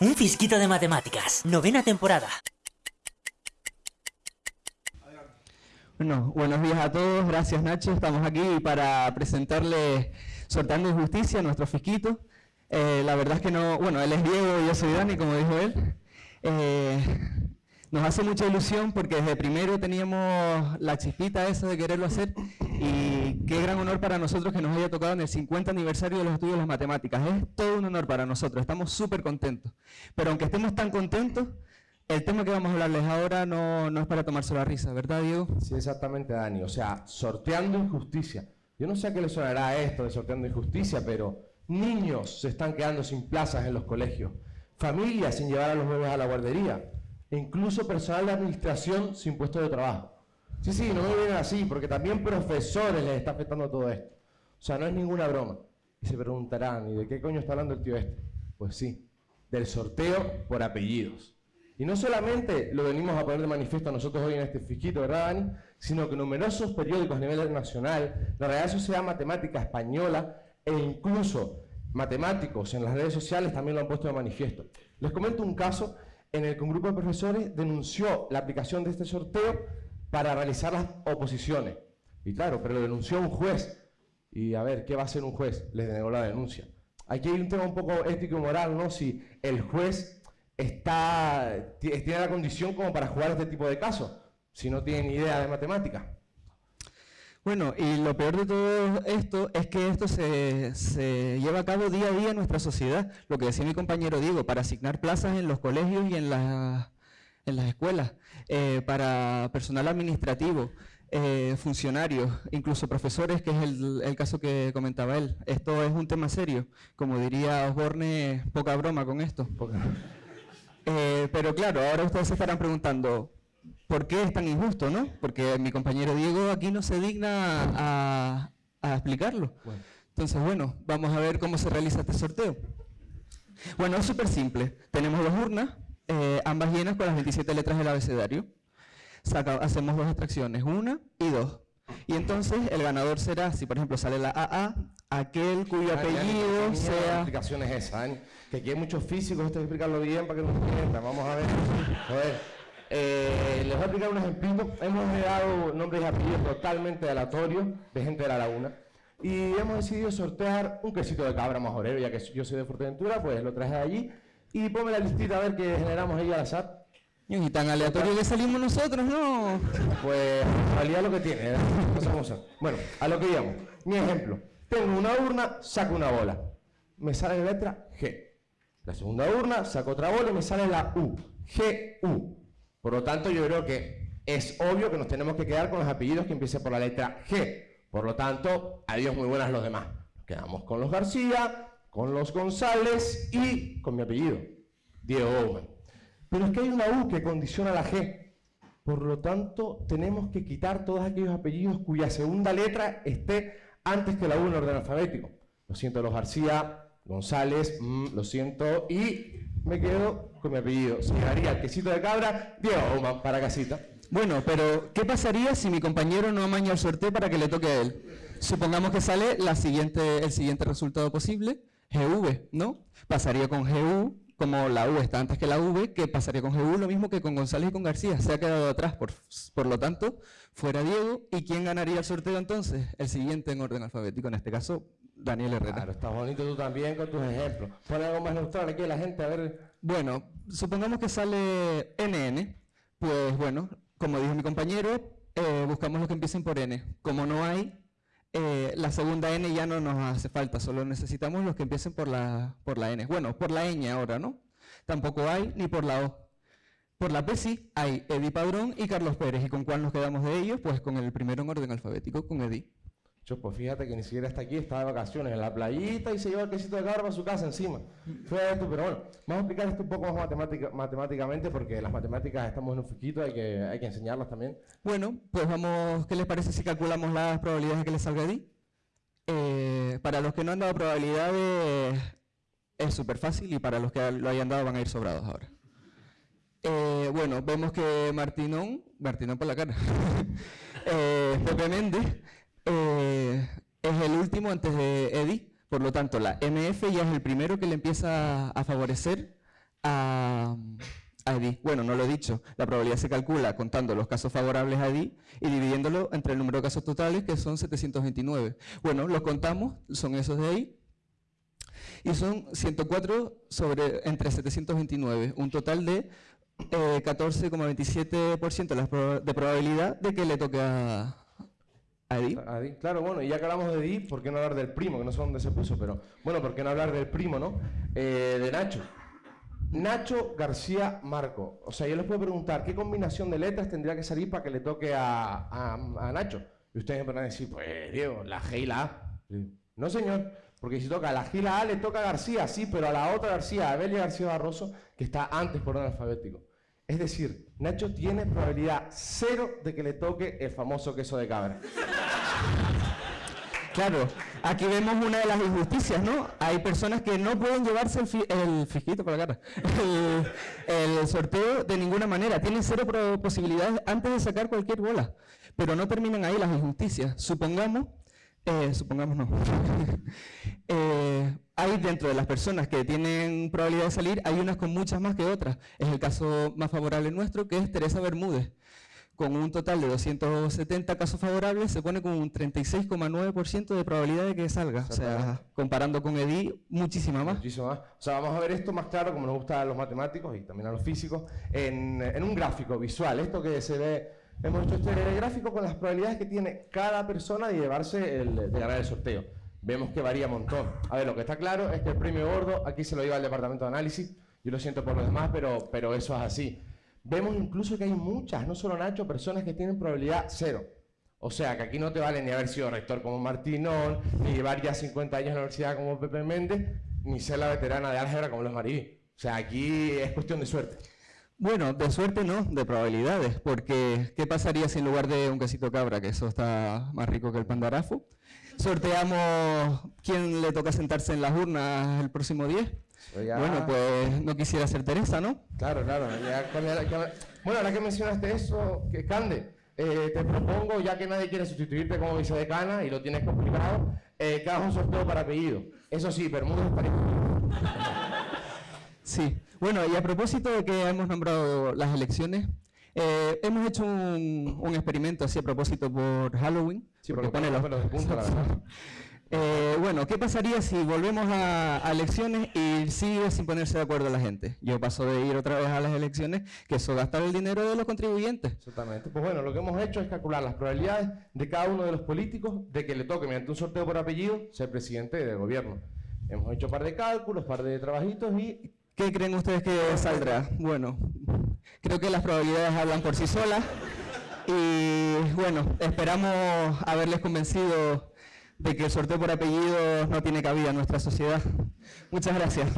Un fisquito de matemáticas, novena temporada. Bueno, buenos días a todos, gracias Nacho. Estamos aquí para presentarles Sortando Injusticia, nuestro fisquito. Eh, la verdad es que no, bueno, él es Diego yo soy Dani, como dijo él. Eh, nos hace mucha ilusión porque desde primero teníamos la chispita esa de quererlo hacer y qué gran honor para nosotros que nos haya tocado en el 50 aniversario de los estudios de las matemáticas. Es todo un honor para nosotros, estamos súper contentos. Pero aunque estemos tan contentos, el tema que vamos a hablarles ahora no, no es para tomarse la risa, ¿verdad, Diego? Sí, exactamente, Dani. O sea, sorteando injusticia. Yo no sé a qué le sonará esto de sorteando injusticia, pero niños se están quedando sin plazas en los colegios, familias sin llevar a los bebés a la guardería, e incluso personal de administración sin puesto de trabajo. Sí, sí, no me vienen así, porque también profesores les está afectando todo esto. O sea, no es ninguna broma. Y se preguntarán, ¿y de qué coño está hablando el tío este? Pues sí, del sorteo por apellidos. Y no solamente lo venimos a poner de manifiesto nosotros hoy en este fisquito, ¿verdad, Dani? Sino que numerosos periódicos a nivel nacional, la Real Sociedad Matemática Española e incluso matemáticos en las redes sociales también lo han puesto de manifiesto. Les comento un caso en el que un grupo de profesores denunció la aplicación de este sorteo para realizar las oposiciones. Y claro, pero lo denunció un juez. Y a ver, ¿qué va a hacer un juez? Les denegó la denuncia. Aquí hay un tema un poco ético y moral, ¿no? Si el juez está, tiene la condición como para jugar este tipo de casos, si no tiene ni idea de matemática. Bueno, y lo peor de todo esto es que esto se, se, lleva a cabo día a día en nuestra sociedad. Lo que decía mi compañero Diego, para asignar plazas en los colegios y en, la, en las escuelas, eh, para personal administrativo, eh, funcionarios, incluso profesores, que es el, el, caso que comentaba él. Esto es un tema serio. Como diría Osborne, poca broma con esto. Eh, pero claro, ahora ustedes se estarán preguntando, ¿por qué es tan injusto, no? Porque mi compañero Diego aquí no se digna a, a explicarlo. Bueno. Entonces, bueno, vamos a ver cómo se realiza este sorteo. Bueno, es súper simple. Tenemos dos urnas, eh, ambas llenas con las 27 letras del abecedario. Saca, hacemos dos extracciones, una y dos. Y entonces el ganador será, si por ejemplo sale la AA, aquel cuyo apellido sea... La explicación es esa, ¿eh? que aquí hay muchos físicos, esto hay que explicarlo bien para que nos entiendan. Vamos a ver. Joder. Eh, les voy a explicar un ejemplito. Hemos dado nombres y apellidos totalmente aleatorios de gente de la laguna. Y hemos decidido sortear un quesito de cabra majorero, ya que yo soy de Fuerteventura, pues lo traje allí. Y ponme la listita a ver qué generamos ahí al azar. Y tan aleatorio que salimos nosotros, ¿no? Pues, realidad lo que tiene, ¿eh? no Bueno, a lo que íbamos. Mi ejemplo. Tengo una urna, saco una bola. Me sale la letra G. La segunda urna, saco otra bola y me sale la U. G-U. Por lo tanto, yo creo que es obvio que nos tenemos que quedar con los apellidos que empiecen por la letra G. Por lo tanto, adiós muy buenas los demás. Nos quedamos con los García, con los González y con mi apellido, Diego Bowman. Pero es que hay una U que condiciona la G. Por lo tanto, tenemos que quitar todos aquellos apellidos cuya segunda letra esté antes que la U en orden alfabético. Lo siento, los García, González, mm, lo siento, y me quedo con mi apellido. Se llegaría el quesito de cabra, Diego Bowman, para casita. Bueno, pero ¿qué pasaría si mi compañero no amaña el sorteo para que le toque a él? Supongamos que sale el siguiente resultado posible, GV, ¿no? Pasaría con GU, como la U está antes que la V, que pasaría con GU lo mismo que con González y con García, se ha quedado atrás, por, por lo tanto, fuera Diego, ¿y quién ganaría el sorteo entonces? El siguiente en orden alfabético, en este caso, Daniel Herrera. Claro, está bonito tú también con tus ejemplos. Pon algo más neutral aquí la gente, a ver... Bueno, supongamos que sale NN, pues bueno, como dijo mi compañero, eh, buscamos los que empiecen por N. Como no hay, eh, la segunda N ya no nos hace falta, solo necesitamos los que empiecen por la, por la N. Bueno, por la ñ ahora, ¿no? Tampoco hay ni por la O. Por la P sí, hay Edi Padrón y Carlos Pérez. ¿Y con cuál nos quedamos de ellos? Pues con el primero en orden alfabético, con Edi. Yo, pues fíjate que ni siquiera está aquí, está de vacaciones en la playita y se lleva el quesito de cabra a su casa encima. Fue esto, pero bueno, vamos a explicar esto un poco más matemática, matemáticamente porque las matemáticas estamos en un fiquito, hay que, hay que enseñarlas también. Bueno, pues vamos, ¿qué les parece si calculamos las probabilidades de que les salga Edi? Eh, para los que no han dado probabilidades es súper fácil y para los que lo hayan dado van a ir sobrados ahora. Eh, bueno, vemos que Martinón, Martinón por la cara, eh, Pepe Méndez, eh, es el último antes de Eddie, por lo tanto la MF ya es el primero que le empieza a favorecer a, a. Bueno, no lo he dicho, la probabilidad se calcula contando los casos favorables a EDI y dividiéndolo entre el número de casos totales, que son 729. Bueno, los contamos, son esos de ahí, y son 104 sobre, entre 729, un total de 14,27% eh, de probabilidad de que le toque a, a Edi. Claro, bueno, y ya que hablamos de Edi, ¿por qué no hablar del primo? Que no sé dónde se puso, pero bueno, ¿por qué no hablar del primo, no? Eh, de Nacho. Nacho García Marco. O sea, yo les puedo preguntar, ¿qué combinación de letras tendría que salir para que le toque a, a, Nacho? Y ustedes me van a decir, pues, Diego, la G y la A. No, señor, porque si toca la G y la A, le toca a García, sí, pero a la otra García, a Belia García Barroso, que está antes por orden alfabético. Es decir, Nacho tiene probabilidad cero de que le toque el famoso queso de cabra. Claro, aquí vemos una de las injusticias, ¿no? Hay personas que no pueden llevarse el, fisquito por la cara, el, sorteo de ninguna manera. Tienen cero posibilidades antes de sacar cualquier bola, pero no terminan ahí las injusticias. Supongamos, eh, supongamos no, eh, hay dentro de las personas que tienen probabilidad de salir, hay unas con muchas más que otras. Es el caso más favorable nuestro, que es Teresa Bermúdez con un total de 270 casos favorables, se pone con un 36,9% de probabilidad de que salga. O sea, comparando con EDI, muchísima más. Muchísima más. O sea, vamos a ver esto más claro, como nos gusta a los matemáticos y también a los físicos, en, un gráfico visual. Esto que se ve, hemos hecho este gráfico con las probabilidades que tiene cada persona de llevarse, el, de ganar el sorteo. Vemos que varía un montón. A ver, lo que está claro es que el premio gordo, aquí se lo iba al departamento de análisis, yo lo siento por los demás, pero, pero eso es así. Vemos incluso que hay muchas, no solo Nacho, personas que tienen probabilidad cero. O sea, que aquí no te vale ni haber sido rector como Martinón, ni llevar ya 50 años en la universidad como Pepe Méndez, ni ser la veterana de álgebra como los Maribí. O sea, aquí es cuestión de suerte. Bueno, de suerte no, de probabilidades, porque ¿qué pasaría si en lugar de un quesito cabra, que eso está más rico que el pandarafu, sorteamos quién le toca sentarse en las urnas el próximo 10? Bueno, pues no quisiera ser Teresa, ¿no? Claro, claro. bueno, ahora que mencionaste eso, que Cande, eh, te propongo, ya que nadie quiere sustituirte como vicedecana y lo tienes complicado, eh, que hagas un sorteo para apellido. Eso sí, Bermúdez para Sí. Bueno, y a propósito de que hemos nombrado las elecciones, eh, hemos hecho un, experimento así a propósito por Halloween. Sí, porque, pone los la verdad. Eh, bueno, ¿qué pasaría si volvemos a, elecciones y sigue sin ponerse de acuerdo la gente? Yo paso de ir otra vez a las elecciones, que eso gastar el dinero de los contribuyentes. Exactamente. Pues bueno, lo que hemos hecho es calcular las probabilidades de cada uno de los políticos de que le toque, mediante un sorteo por apellido, ser presidente del gobierno. Hemos hecho un par de cálculos, un par de trabajitos y... ¿Qué creen ustedes que saldrá? Bueno, creo que las probabilidades hablan por sí solas y bueno, esperamos haberles convencido de que el sorteo por apellido no tiene cabida en nuestra sociedad. Muchas gracias.